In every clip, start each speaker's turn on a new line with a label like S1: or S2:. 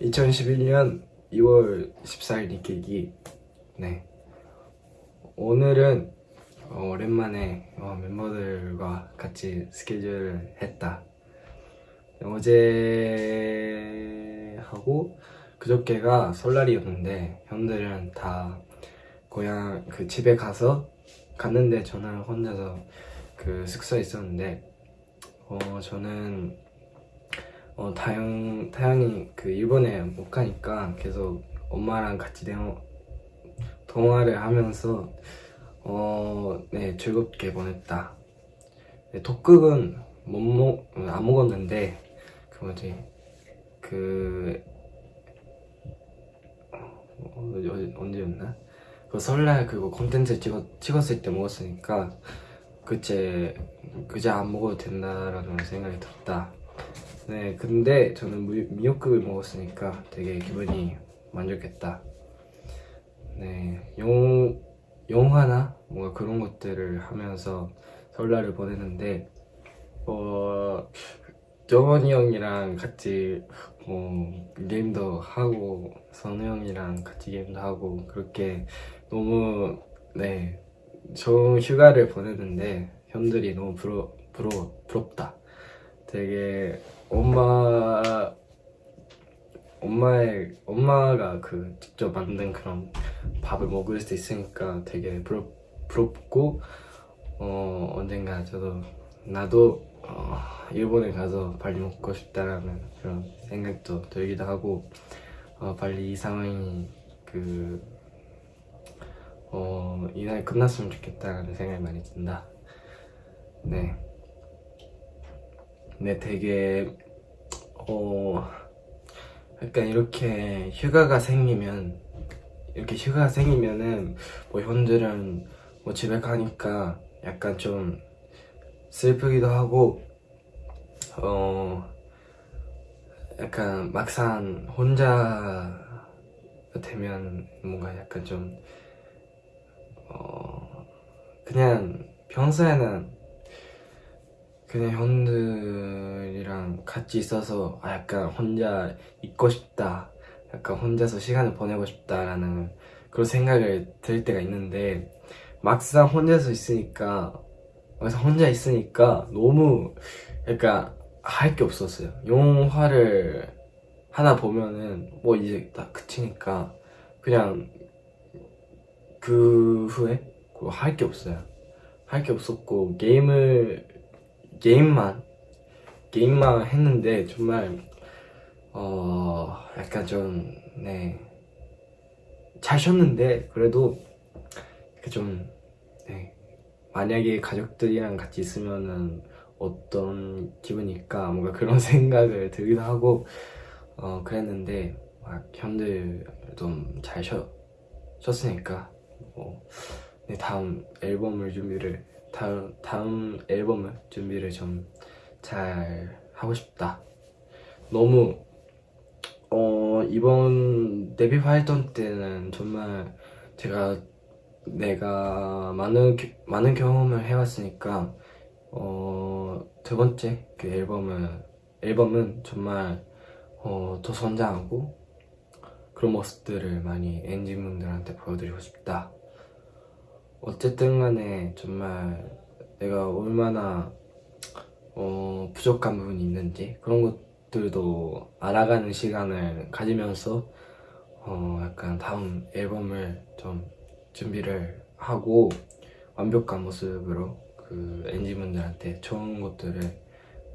S1: 2011년 2월 14일 니케기. 네. 오늘은 어, 오랜만에 어, 멤버들과 같이 스케줄을 했다. 어제 하고 그저께가 설날이었는데 형들은 다 고향 그 집에 가서 갔는데 저는 혼자서 그 숙소에 있었는데 어 저는 어 다영 타영이 그 일본에 못 가니까 계속 엄마랑 같이 대화 통화를 하면서 어 네 즐겁게 보냈다. 네, 독극은 못 먹 안 먹었는데 그 뭐지 그 어, 어, 언제였나? 그 설날 그거 콘텐츠 찍었, 찍었을 때 먹었으니까 그제 그제 안 먹어도 된다라는 생각이 들었다. 네, 근데 저는 미, 미역국을 먹었으니까 되게 기분이 만족했다. 네, 영 영화나 뭔가 그런 것들을 하면서 설날을 보내는데 어 정원이 형이랑 같이 뭐 게임도 하고 선우 형이랑 같이 게임도 하고 그렇게 너무 네 좋은 휴가를 보내는데 형들이 너무 부러, 부러, 부럽다 되게 엄마 엄마의 엄마가 그 직접 만든 그런 밥을 먹을 수 있으니까 되게 부럽, 부럽고 어 언젠가 저도 나도 어, 일본에 가서 빨리 먹고 싶다라는 그런 생각도 들기도 하고 어, 빨리 이 상황이 그 어, 이날 끝났으면 좋겠다라는 생각이 많이 든다. 네. 네, 되게 어 약간 이렇게 휴가가 생기면 이렇게 휴가가 생기면은 뭐 현들은 뭐 집에 가니까 약간 좀 슬프기도 하고 어 약간 막상 혼자 되면 뭔가 약간 좀 어, 그냥 평소에는 그냥 형들이랑 같이 있어서 아 약간 혼자 있고 싶다. 약간 혼자서 시간을 보내고 싶다라는 그런 생각을 들 때가 있는데 막상 혼자서 있으니까 그래서 혼자 있으니까 너무 약간 할 게 없었어요. 영화를 하나 보면은 뭐 이제 다 그치니까 그냥 그 후에 할 게 없어요. 할 게 없었고 게임을 게임만 게임만 했는데 정말 어 약간 좀네잘 쉬었는데 그래도 좀 네. 만약에 가족들이랑 같이 있으면은 어떤 기분일까? 뭔가 그런 생각을 들기도 하고 어 그랬는데 막 형들 좀 잘 쉬었으니까. 뭐 네, 다음 앨범을 준비를 다음 다음 앨범을 준비를 좀 잘 하고 싶다. 너무 어 이번 데뷔 활동 때는 정말 제가 내가 많은 많은 경험을 해왔으니까 어, 두 번째 그 앨범은 앨범은 정말 어, 더 성장하고 그런 모습들을 많이 엔진분들한테 보여드리고 싶다. 어쨌든 간에 정말 내가 얼마나 어, 부족한 부분이 있는지 그런 것들도 알아가는 시간을 가지면서 어, 약간 다음 앨범을 좀 준비를 하고 완벽한 모습으로 그 엔지분들한테 좋은 것들을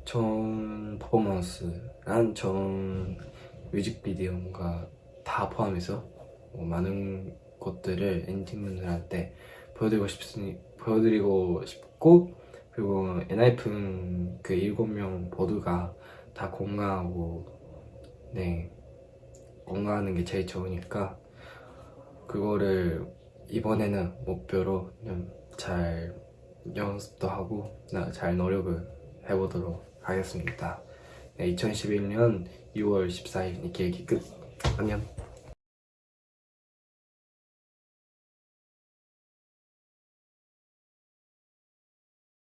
S1: 좋은 퍼포먼스랑 좋은 뮤직비디오가 다 포함해서 뭐 많은 것들을 엔진분들한테 보여드리고 싶으니 보여드리고 싶고 그리고 엔하이픈 그 일곱 명 모두가 다 건강하고 네 건강하는 게 제일 좋으니까 그거를 이번에는 목표로 잘 연습도 하고 잘 노력을 해보도록 하겠습니다. 네, 2011년 2월 14일 이 계획이 끝. 안녕